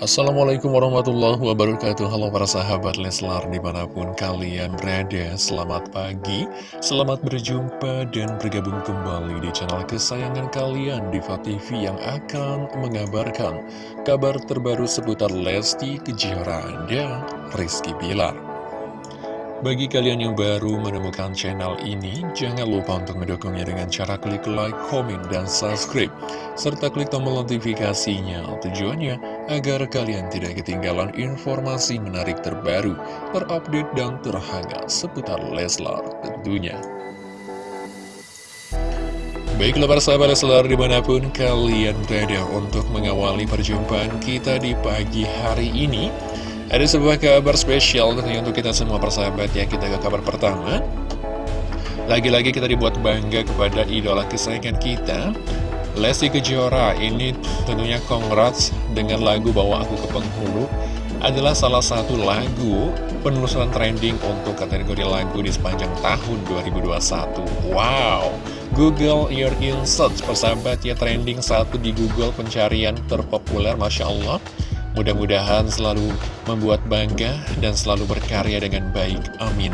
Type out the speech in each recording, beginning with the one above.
Assalamualaikum warahmatullahi wabarakatuh. Halo para sahabat Leslar di mana pun kalian berada. Selamat pagi, selamat berjumpa dan bergabung kembali di channel kesayangan kalian Diva TV yang akan mengabarkan kabar terbaru seputar Lesti Kejora dan Rizky Bilar bagi kalian yang baru menemukan channel ini, jangan lupa untuk mendukungnya dengan cara klik like, komen, dan subscribe. Serta klik tombol notifikasinya tujuannya agar kalian tidak ketinggalan informasi menarik terbaru, terupdate, dan terhangat seputar Leslar tentunya. Baiklah para sahabat Leslar di mana pun kalian berada untuk mengawali perjumpaan kita di pagi hari ini. Ada sebuah kabar spesial tentunya untuk kita semua persahabat ya. Kita ke kabar pertama. Lagi-lagi kita dibuat bangga kepada idola kesayangan kita Lesti Kejora. Ini tentunya congrats dengan lagu Bawa Aku ke Penghulu. Adalah salah satu lagu penelusuran trending untuk kategori lagu di sepanjang tahun 2021 Wow, Google Your In Search persahabat ya. Trending satu di Google pencarian terpopuler Masya Allah Mudah-mudahan selalu membuat bangga dan selalu berkarya dengan baik. Amin.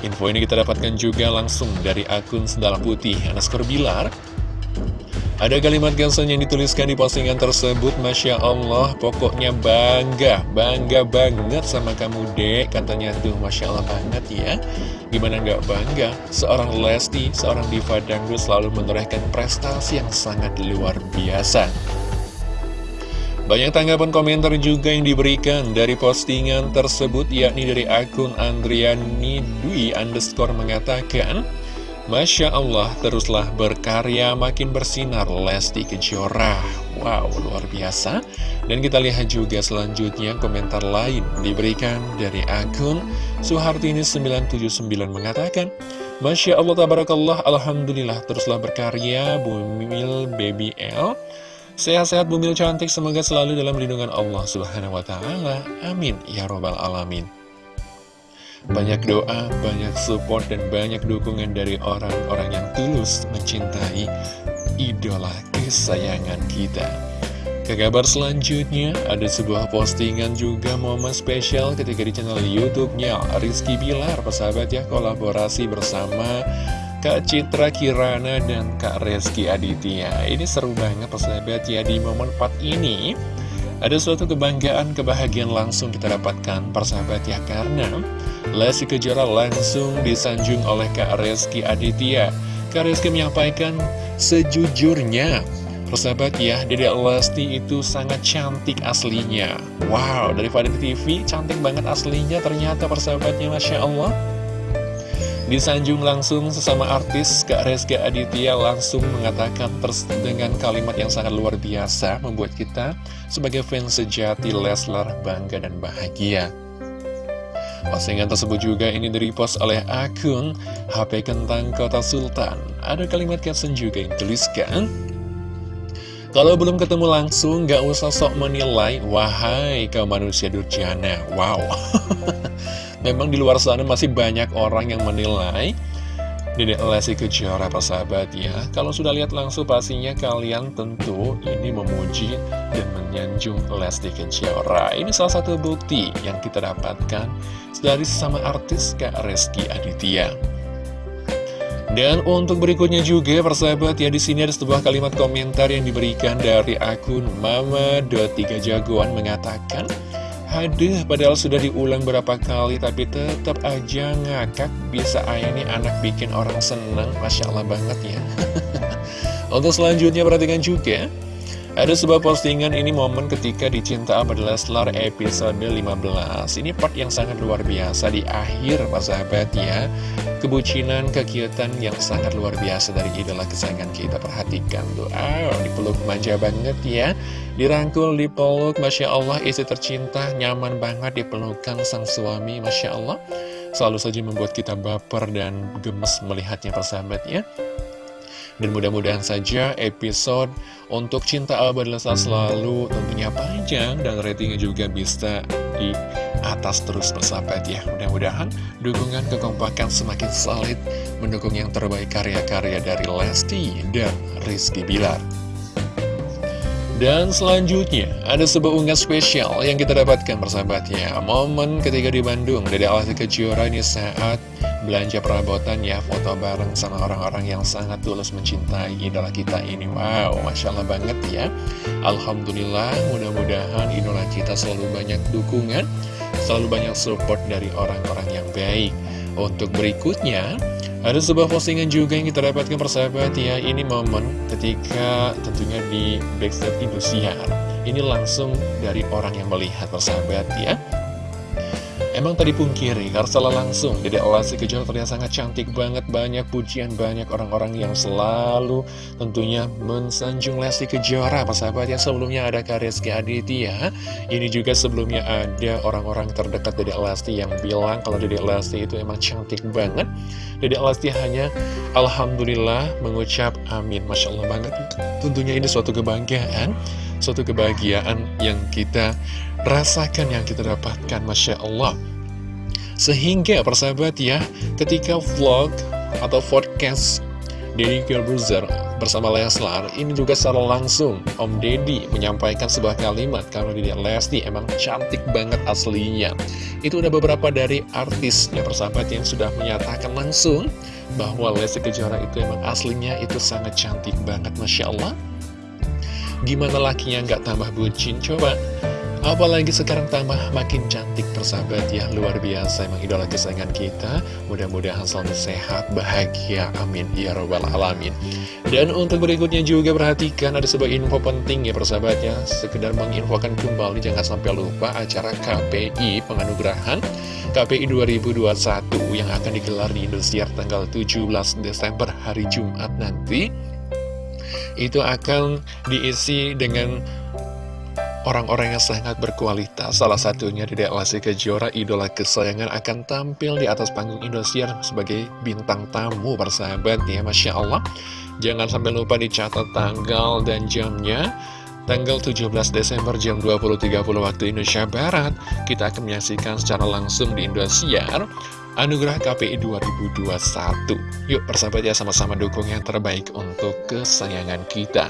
Info ini kita dapatkan juga langsung dari akun Sendal Putih, Anaskor Bilar. Ada kalimat gansan yang dituliskan di postingan tersebut Masya Allah, pokoknya bangga, bangga banget sama kamu dek Katanya tuh Masya Allah banget ya Gimana nggak bangga, seorang Lesti, seorang diva dangdut selalu menorehkan prestasi yang sangat luar biasa banyak tanggapan komentar juga yang diberikan dari postingan tersebut yakni dari akun Andriani Dwi underscore mengatakan Masya Allah teruslah berkarya makin bersinar Lesti Kejora. Wow luar biasa. Dan kita lihat juga selanjutnya komentar lain diberikan dari akun Suhartini979 mengatakan Masya Allah tabarakallah Alhamdulillah teruslah berkarya Bumil Baby L Sehat-sehat bumil cantik, semoga selalu dalam lindungan Allah Subhanahu wa Ta'ala. Amin ya Robbal 'Alamin. Banyak doa, banyak support, dan banyak dukungan dari orang-orang yang tulus mencintai idola kesayangan kita. Ke kabar selanjutnya, ada sebuah postingan juga momen spesial ketika di channel YouTube-nya Rizky Bilar, persahabat ya, kolaborasi bersama Kak Citra Kirana dan Kak Reski Aditya. Ini seru banget persahabat ya di momen 4 ini. Ada suatu kebanggaan, kebahagiaan langsung kita dapatkan persahabat ya Karena Lesti Kejora langsung disanjung oleh Kak Reski Aditya. Kak Reski menyampaikan sejujurnya Persahabat ya, Dede Lesti itu sangat cantik aslinya. Wow, dari Fadil TV cantik banget aslinya ternyata persahabatnya Masya Allah Disanjung langsung sesama artis, Kak Reska Aditya langsung mengatakan dengan kalimat yang sangat luar biasa membuat kita sebagai fans sejati Leslar bangga dan bahagia. Postingan tersebut juga ini direpost oleh akun HP Kentang Kota Sultan. Ada kalimat caption juga yang tuliskan, kalau belum ketemu langsung, gak usah sok menilai, wahai kau manusia durjana. Wow. Memang di luar sana masih banyak orang yang menilai Dedek Lesti Kejora sahabat ya. Kalau sudah lihat langsung pastinya kalian tentu ini memuji dan menyanjung Lesti Kejora. Ini salah satu bukti yang kita dapatkan dari sesama artis Kak Reski Aditya. Dan untuk berikutnya juga persahabat ya di sini ada sebuah kalimat komentar yang diberikan dari akun Mama.3 Jagoan mengatakan Haduh, padahal sudah diulang berapa kali tapi tetap aja ngakak bisa ayah ini anak bikin orang seneng. Masya Allah banget ya. Untuk selanjutnya perhatikan juga ada sebuah postingan ini momen ketika dicinta Abad Leslar episode 15 Ini part yang sangat luar biasa di akhir sahabat ya Kebucinan, kekiutan yang sangat luar biasa dari idola kesayangan kita. Perhatikan tuh, ah, dipeluk manja banget ya. Dirangkul, dipeluk, Masya Allah istri tercinta Nyaman banget dipelukan sang suami, Masya Allah. Selalu saja membuat kita baper dan gemes melihatnya persahabat ya dan mudah-mudahan saja episode untuk Cinta Abad Lesa selalu tentunya panjang dan ratingnya juga bisa di atas terus persahabat ya. Mudah-mudahan dukungan kekompakan semakin solid mendukung yang terbaik karya-karya dari Lesti dan Rizky Bilar. Dan selanjutnya, ada sebuah unggahan spesial yang kita dapatkan persahabatnya Momen ketika di Bandung, Dede Alasi Kejora ini saat belanja perabotan ya Foto bareng sama orang-orang yang sangat tulus mencintai idola kita ini. Wow, Masya Allah banget ya. Alhamdulillah, mudah-mudahan idola kita selalu banyak dukungan Selalu banyak support dari orang-orang yang baik. Untuk berikutnya ada sebuah postingan juga yang kita dapatkan persahabat ya. Ini momen ketika tentunya di backstage Indosiar. Ini langsung dari orang yang melihat persahabat ya Emang tadi pungkiri, karena salah langsung. Jadi Lesti Kejora terlihat sangat cantik banget Banyak pujian, banyak orang-orang yang selalu tentunya mensanjung Lesti Kejora. Persahabat yang sebelumnya ada Kareski Aditya Ini juga sebelumnya ada orang-orang terdekat Dede Lesti yang bilang Kalau Dede Lesti itu emang cantik banget. Dede Lesti hanya Alhamdulillah mengucap amin. Masya Allah banget. Tentunya ini suatu kebanggaan Suatu kebahagiaan yang kita rasakan yang kita dapatkan Masya Allah. Sehingga persahabat ya ketika vlog atau podcast Deddy Corbuzier bersama Leslar ini juga secara langsung Om Deddy menyampaikan sebuah kalimat. Kalau Deddy Lesti emang cantik banget aslinya. Itu udah beberapa dari artis ya persahabat yang sudah menyatakan langsung bahwa Lesti Kejora itu emang aslinya itu sangat cantik banget Masya Allah. Gimana lakinya? Nggak tambah bucin? Coba Apalagi sekarang tambah makin cantik persahabat ya Luar biasa emang idola kesayangan kita. Mudah-mudahan selalu sehat, bahagia, amin Ya Rabbal Alamin. Dan untuk berikutnya juga perhatikan ada sebuah info penting ya persahabat ya. Sekedar menginfokan kembali jangan sampai lupa acara KPI penganugerahan. KPI 2021 yang akan digelar di Indosiar tanggal 17 Desember hari Jumat nanti. Itu akan diisi dengan orang-orang yang sangat berkualitas. Salah satunya Dedek Lesti Kejora, idola kesayangan akan tampil di atas panggung Indosiar sebagai bintang tamu persahabat ya, Masya Allah. Jangan sampai lupa dicatat tanggal dan jamnya. Tanggal 17 Desember jam 20.30 waktu Indonesia Barat, kita akan menyaksikan secara langsung di Indosiar Anugerah KPI 2021. Yuk persahabat ya sama-sama dukung yang terbaik untuk kesayangan kita.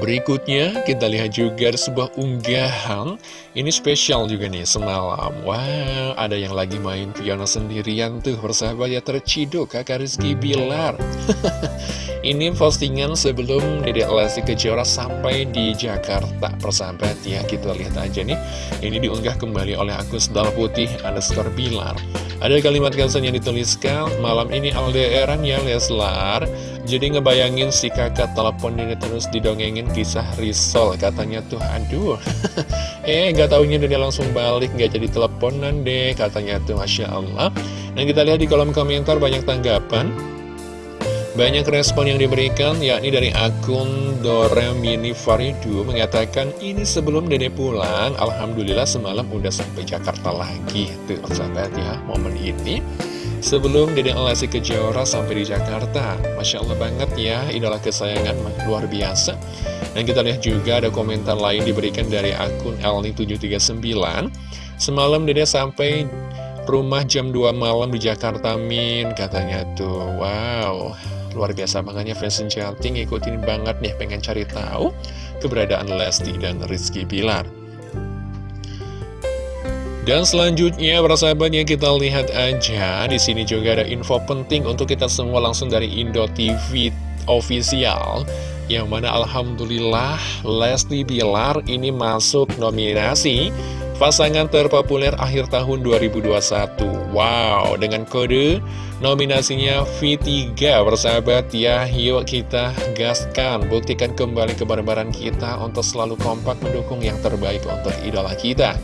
Berikutnya kita lihat juga sebuah unggahan. Ini spesial juga nih semalam. Wow ada yang lagi main piano sendirian tuh Persahabat ya terciduk kakak Rizky Bilar. Ini postingan sebelum Dedek Lesti Kejora sampai di Jakarta. Persahabat ya kita lihat aja nih. Ini diunggah kembali oleh Agus Dal Putih underscore Bilar Ada kalimat caption yang dituliskan Malam ini LDRan ya Leslar. Jadi ngebayangin si kakak telepon ini terus didongengin kisah risol Katanya tuh. Aduh. Eh gak taunya dia langsung balik gak jadi teleponan deh Katanya tuh. Masya Allah. Dan kita lihat di kolom komentar banyak tanggapan banyak respon yang diberikan, yakni dari akun Doremini Faridu mengatakan, ini sebelum dede pulang, Alhamdulillah semalam udah sampai Jakarta lagi. Tuh, sahabat ya, momen ini. Sebelum Dede Lesti Kejora sampai di Jakarta Masya Allah banget ya, idola kesayangan luar biasa Dan kita lihat juga ada komentar lain diberikan dari akun Elni739 Semalam Dede sampai rumah jam 2 malam di Jakarta Min Katanya tuh, wow Luar biasa makanya fans Jalting ikutin banget nih pengen cari tahu keberadaan Lesti dan Rizky Pilar dan selanjutnya para sahabatnya kita lihat aja di sini juga ada info penting untuk kita semua langsung dari Indo TV official yang mana Alhamdulillah Leslie Bilar ini masuk nominasi pasangan terpopuler akhir tahun 2021 Wow dengan kode nominasinya V3 bersahabat ya Yuk kita gaskan buktikan kembali kebarbaran kita untuk selalu kompak mendukung yang terbaik untuk idola kita.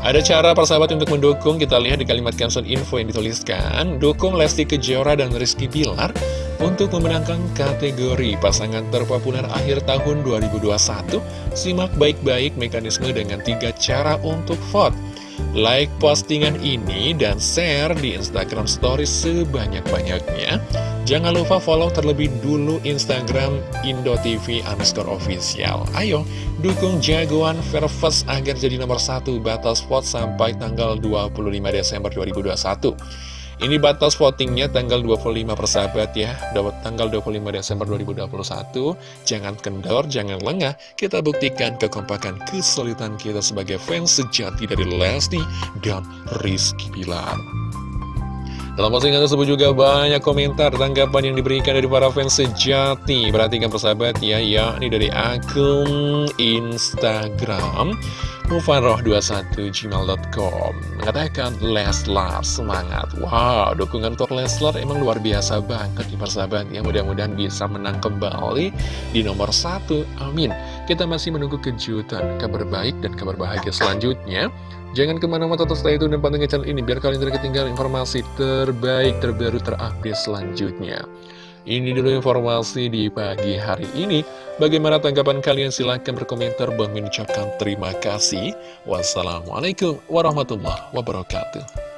Ada cara persahabat untuk mendukung, kita lihat di kalimat caption info yang dituliskan. Dukung Lesti Kejora dan Rizky Bilar untuk memenangkan kategori pasangan terpopuler akhir tahun 2021 Simak baik-baik mekanisme dengan tiga cara untuk vote Like postingan ini dan share di Instagram Stories sebanyak-banyaknya Jangan lupa follow terlebih dulu Instagram IndoTV underscore official. Ayo, dukung jagoan Verves agar jadi nomor satu batas spot sampai tanggal 25 Desember 2021. Ini batas votingnya tanggal 25 persahabat ya. Tanggal 25 Desember 2021 Jangan kendor, jangan lengah. Kita buktikan kekompakan kesulitan kita sebagai fans sejati dari Lesti dan Rizky Bilar. Dalam postingan tersebut juga banyak komentar tanggapan yang diberikan dari para fans sejati. Perhatikan persahabat ya, yakni dari akun Instagram mufaroh21gmail.com Mengatakan Leslar semangat. Wow, dukungan untuk Leslar emang luar biasa banget nih persahabat ya. Mudah-mudahan bisa menang kembali di nomor satu. Amin. Kita masih menunggu kejutan, kabar baik dan kabar bahagia selanjutnya. Jangan ke mana-mana tetap stay tune dan pantengin channel ini biar kalian tidak ketinggalan informasi terbaik, terbaru, terupdate selanjutnya. Ini dulu informasi di pagi hari ini. Bagaimana tanggapan kalian? Silahkan berkomentar. Bang mengucapkan terima kasih. Wassalamualaikum warahmatullahi wabarakatuh.